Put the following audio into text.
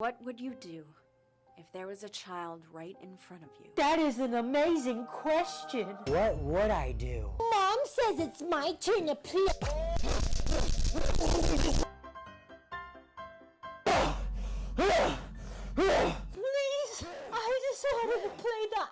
What would you do if there was a child right in front of you? That is an amazing question. What would I do? Mom says it's my turn to play. Please, I just wanted to play the